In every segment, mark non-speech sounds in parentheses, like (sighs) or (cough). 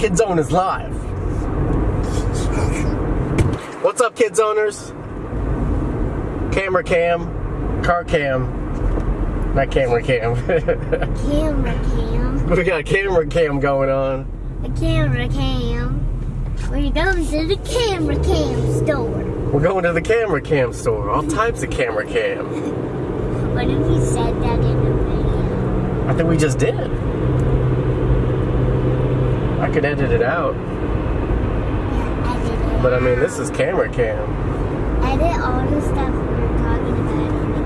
KidZone is live. What's up, kids owners? Camera cam, car cam, not camera cam. Camera cam. (laughs) we got a camera cam going on. A camera cam. We're going to the camera cam store. We're going to the camera cam store. All types of camera cam. (laughs) What if you said that in the video? I think we just did. I could edit it out, Yeah, edit it. but I mean, this is camera cam. edit all the stuff we were talking about in the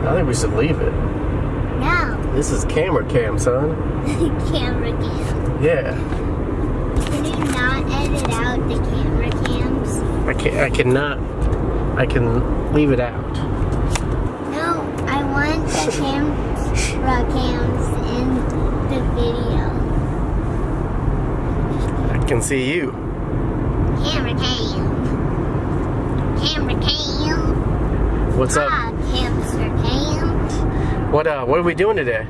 car. I think we should leave it. No, This is camera cam, son. (laughs) camera cam. Yeah. Can you not edit out the camera cams? I can I cannot. I can leave it out. No, I want the camera cams in the video. Can see you. Camera cam. Camera cam. What's up? Ah, hamster cam. What uh? What are we doing today?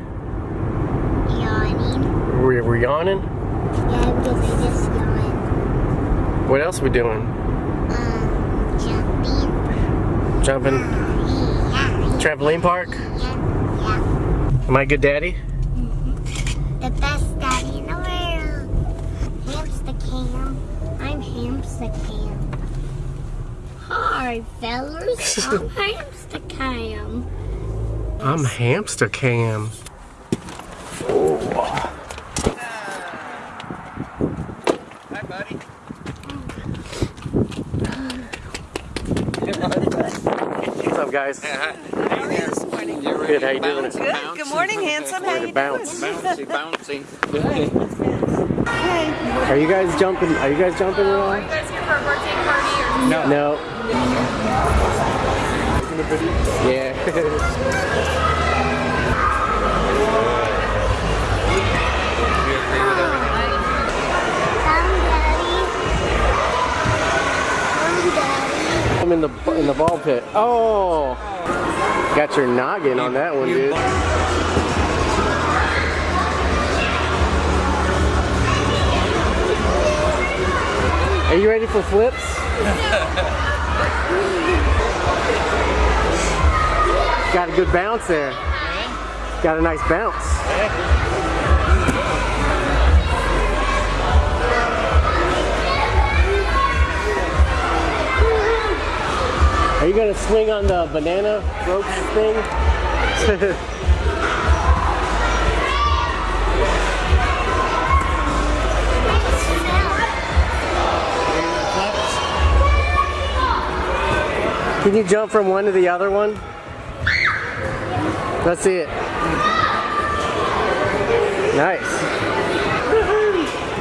Yawning. We're, we yawning. Yeah, because I just yawned. What else are we doing? Um, jumping. Jumping Yeah, trampoline park. yeah, yeah. Am I a good daddy? The best daddy in the world. Hamster cam. I'm hamster cam. Hi, fellas. (laughs) I'm hamster cam. I'm hamster cam. Hi, buddy. What's up, guys? You're Good, how you doing? Good. Good morning, handsome. How you to bounce. Bouncy, (laughs) bouncy. Are you guys jumping? Are you guys jumping at all? Are you guys here for a birthday party or No. No. Yeah. Come, daddy. Come, daddy. I'm in the in the ball pit. Oh. Got your noggin on that one, dude. Are you ready for flips? Got a good bounce there. Got a nice bounce. Are you gonna swing on the banana ropes thing? (laughs) Can you jump from one to the other one? Let's see it. Nice.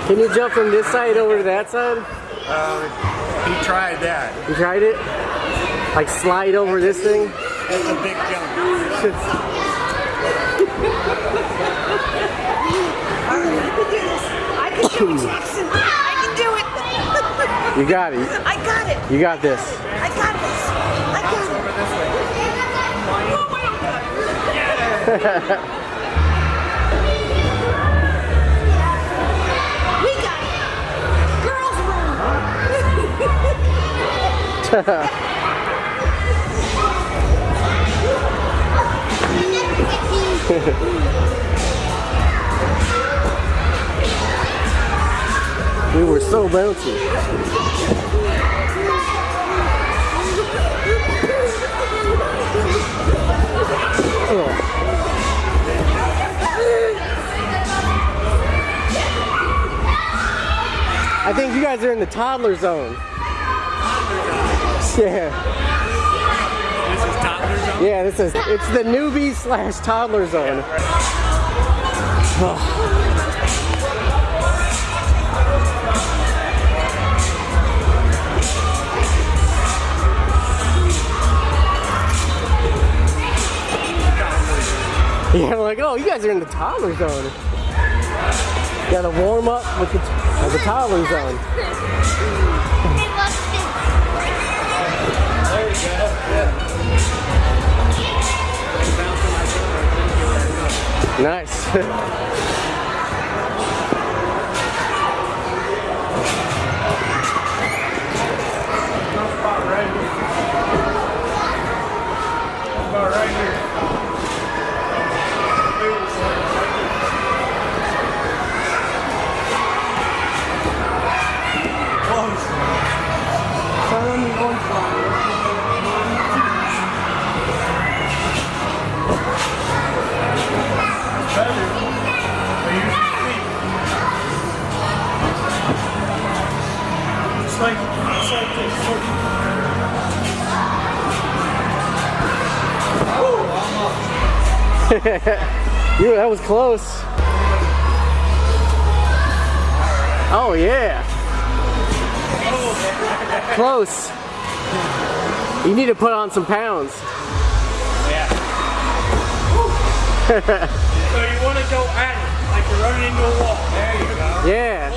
Can you jump from this side over to that side? Uh, he tried that. You tried it? Like slide over this thing? It's a big jump. I can do it, I can do it. You got it. I got it. You got this. I got this. I got it. We got. Girls room. (laughs) We were so bouncy. (laughs) I think you guys are in the toddler zone. Yeah. This is toddler zone. Yeah, this is it's the newbie slash toddler zone. (sighs) Yeah, I'm like, oh, you guys are in the toddler zone gotta warm up with the, with the towelers on. Nice. About right here. (laughs) you, that was close. Oh yeah. Close. You need to put on some pounds. Yeah. (laughs) so you want to go at it, like you're running into a wall. There you go. Yeah.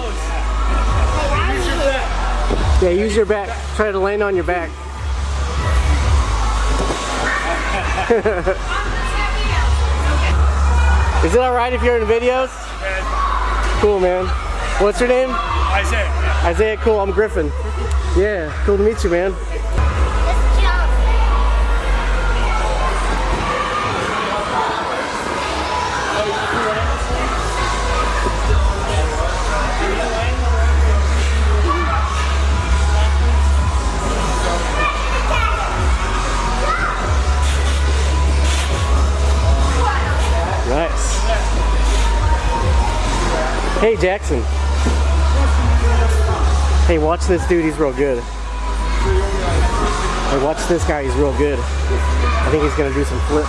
Use your back. Yeah, use your back. Try to land on your back. (laughs) Is it alright if you're in videos? Yeah. Cool, man. What's your name? Isaiah. Isaiah, cool. I'm Griffin. Yeah, cool to meet you, man. Hey, Jackson. Hey, watch this dude. He's real good. Hey, watch this guy. He's real good. I think he's gonna do some flips.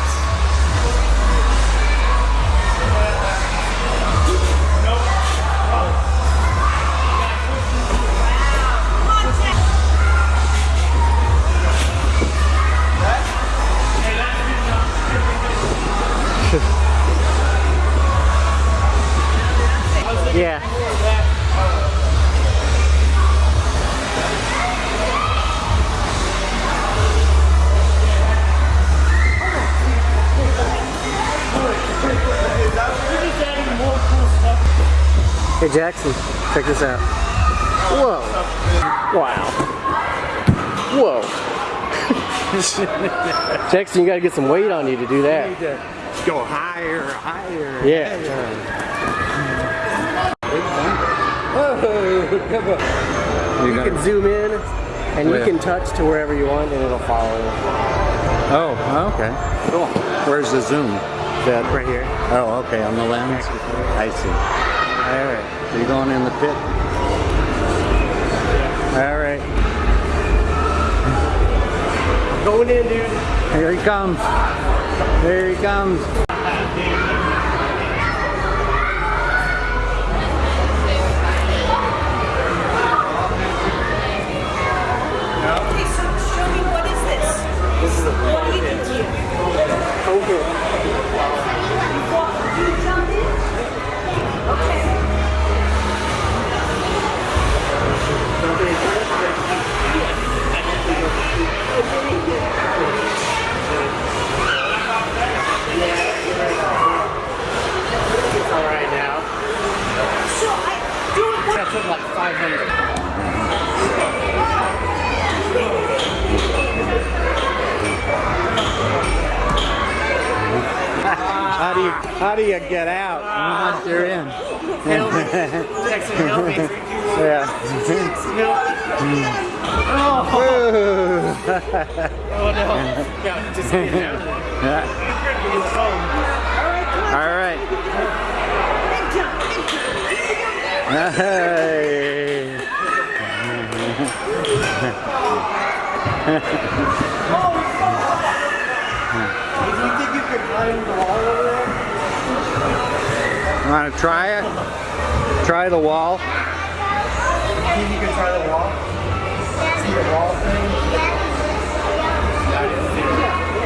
Hey Jackson, check this out. Whoa. Wow. Whoa. (laughs) Jackson, you gotta get some weight on you to do that. You need to go higher, higher. Yeah. You can zoom in and you can touch to wherever you want and it'll follow. Oh, oh, okay. Cool. Where's the zoom? That right here. Oh, okay, on the lens. I see. All right. So you're going in the pit. All right. Going in, dude. Here he comes. Here he comes. Okay, so show me what is this? This is a What do you do to How do you how do you get out once you're in? Help me. Jackson, help me. Yeah. Help. Oh no. Yeah, just get it out. All right. Big jump, big. Hey. Do you think you could climb the wall over there? Want to try it? Try the wall. You think you can try the wall? See the wall thing?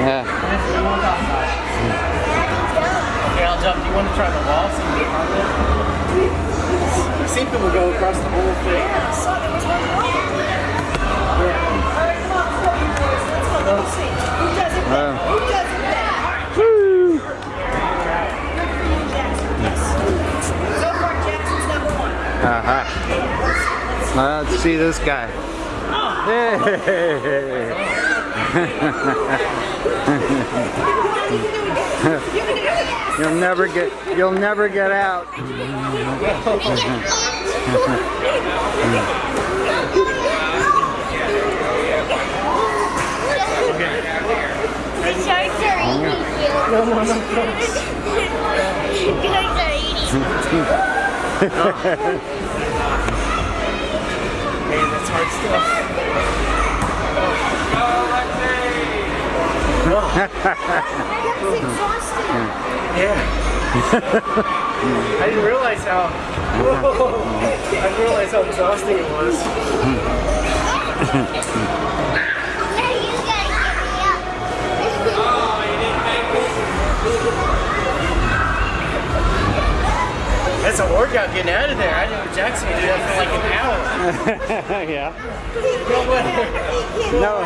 Yeah. Okay, I'll jump. Do you want to try the wall? See if you can climb it? I've seen people go across the whole thing. I Uh-huh. let's see this guy. Hey. You'll never get you'll never get out. The sharks are eating you. No, no, no. Sharks are eating Hey, that's hard stuff. That's (laughs) exhausting. Yeah. I didn't realize how. (laughs) I didn't realize how exhausting it was. (laughs) That's a workout getting out of there. I know Jackson did that for like an hour. (laughs) yeah. No way. No.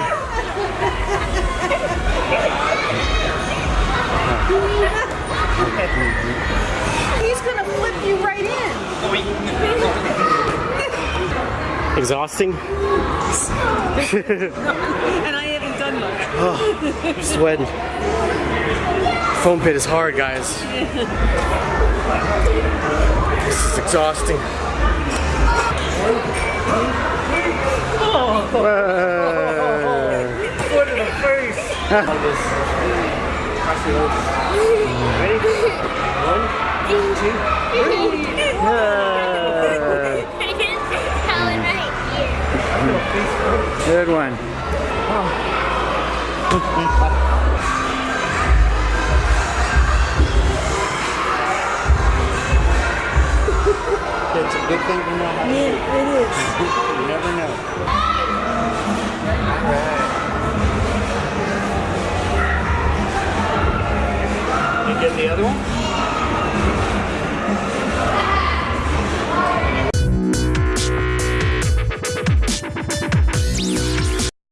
He's gonna flip you right in. Exhausting. (laughs) And I haven't done much. Sweating. Foam pit is hard, guys. This is exhausting. Oh. Foot (laughs) in the face. Like this. Cross your legs. Ready? One, two, three. Helen. Good one. It's (laughs) good thing to know how to It, it is. (laughs) You never know. You get the other one?